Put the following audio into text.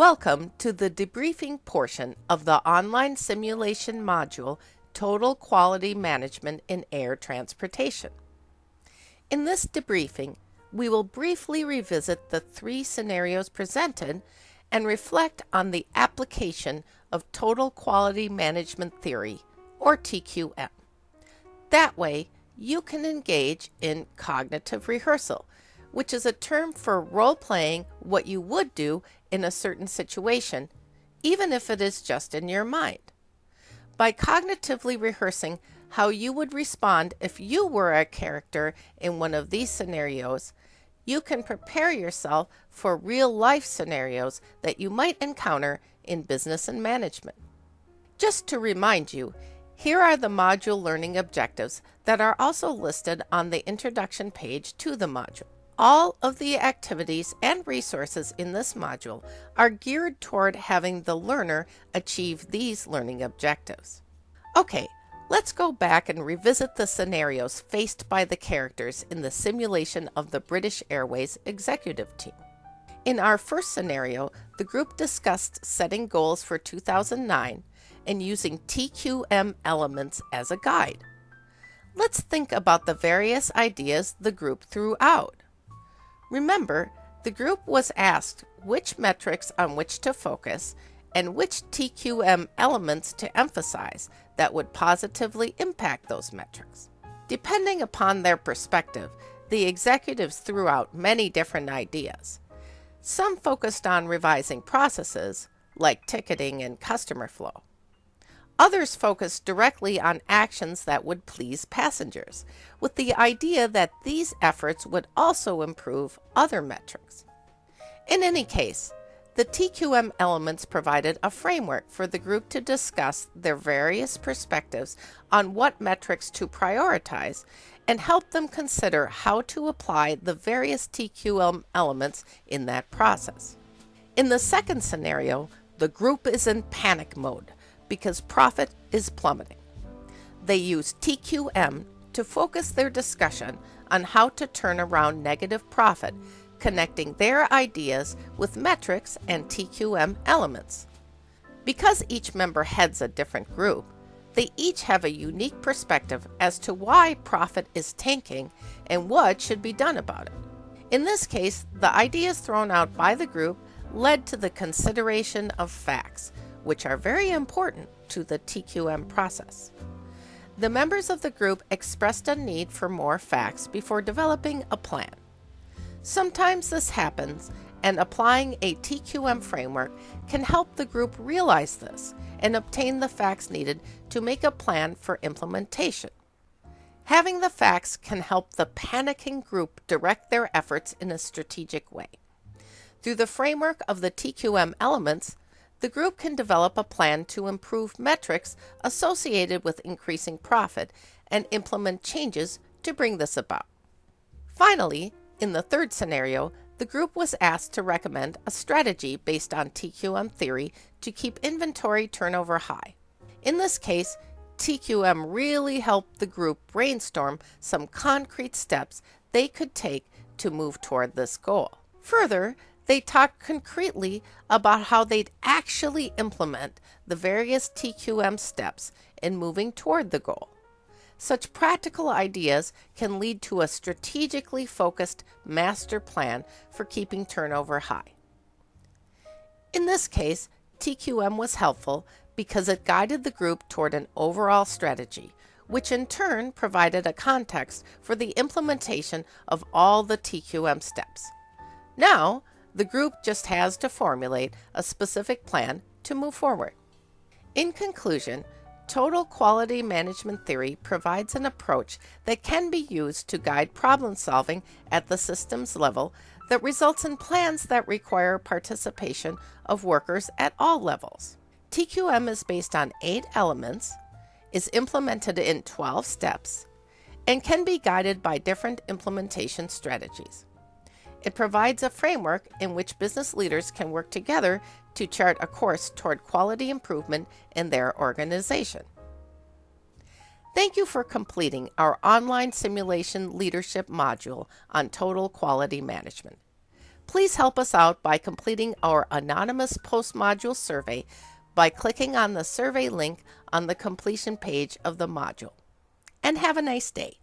Welcome to the debriefing portion of the online simulation module Total Quality Management in Air Transportation. In this debriefing, we will briefly revisit the three scenarios presented and reflect on the application of Total Quality Management Theory, or TQM. That way, you can engage in cognitive rehearsal, which is a term for role playing what you would do in a certain situation, even if it is just in your mind. By cognitively rehearsing how you would respond if you were a character in one of these scenarios, you can prepare yourself for real life scenarios that you might encounter in business and management. Just to remind you, here are the module learning objectives that are also listed on the introduction page to the module. All of the activities and resources in this module are geared toward having the learner achieve these learning objectives. Okay, let's go back and revisit the scenarios faced by the characters in the simulation of the British Airways executive team. In our first scenario, the group discussed setting goals for 2009 and using TQM elements as a guide. Let's think about the various ideas the group threw out. Remember, the group was asked which metrics on which to focus and which TQM elements to emphasize that would positively impact those metrics. Depending upon their perspective, the executives threw out many different ideas. Some focused on revising processes, like ticketing and customer flow. Others focused directly on actions that would please passengers, with the idea that these efforts would also improve other metrics. In any case, the TQM elements provided a framework for the group to discuss their various perspectives on what metrics to prioritize and help them consider how to apply the various TQM elements in that process. In the second scenario, the group is in panic mode because profit is plummeting. They use TQM to focus their discussion on how to turn around negative profit, connecting their ideas with metrics and TQM elements. Because each member heads a different group, they each have a unique perspective as to why profit is tanking and what should be done about it. In this case, the ideas thrown out by the group led to the consideration of facts, which are very important to the TQM process. The members of the group expressed a need for more facts before developing a plan. Sometimes this happens, and applying a TQM framework can help the group realize this and obtain the facts needed to make a plan for implementation. Having the facts can help the panicking group direct their efforts in a strategic way. Through the framework of the TQM elements, the group can develop a plan to improve metrics associated with increasing profit and implement changes to bring this about. Finally, in the third scenario, the group was asked to recommend a strategy based on TQM theory to keep inventory turnover high. In this case, TQM really helped the group brainstorm some concrete steps they could take to move toward this goal. Further, they talked concretely about how they'd actually implement the various TQM steps in moving toward the goal. Such practical ideas can lead to a strategically focused master plan for keeping turnover high. In this case, TQM was helpful because it guided the group toward an overall strategy, which in turn provided a context for the implementation of all the TQM steps. Now, the group just has to formulate a specific plan to move forward. In conclusion, Total Quality Management Theory provides an approach that can be used to guide problem solving at the systems level that results in plans that require participation of workers at all levels. TQM is based on eight elements, is implemented in 12 steps, and can be guided by different implementation strategies. It provides a framework in which business leaders can work together to chart a course toward quality improvement in their organization. Thank you for completing our online simulation leadership module on total quality management. Please help us out by completing our anonymous post-module survey by clicking on the survey link on the completion page of the module. And have a nice day.